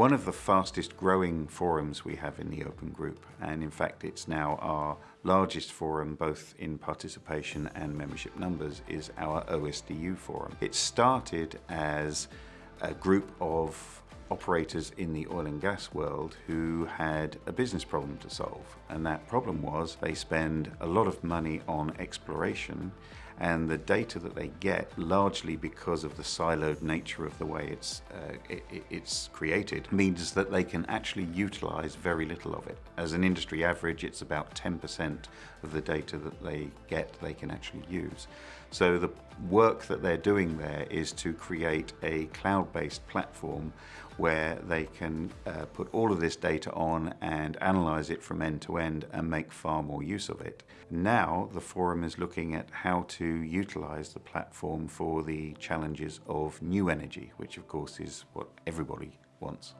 one of the fastest growing forums we have in the Open Group and in fact it's now our largest forum both in participation and membership numbers is our OSDU forum. It started as a group of operators in the oil and gas world who had a business problem to solve and that problem was they spend a lot of money on exploration and the data that they get largely because of the siloed nature of the way it's uh, it, it's created means that they can actually utilize very little of it as an industry average it's about 10% of the data that they get they can actually use so the work that they're doing there is to create a cloud-based platform where they can uh, put all of this data on and analyze it from end to end and make far more use of it. Now the forum is looking at how to utilise the platform for the challenges of new energy, which of course is what everybody wants.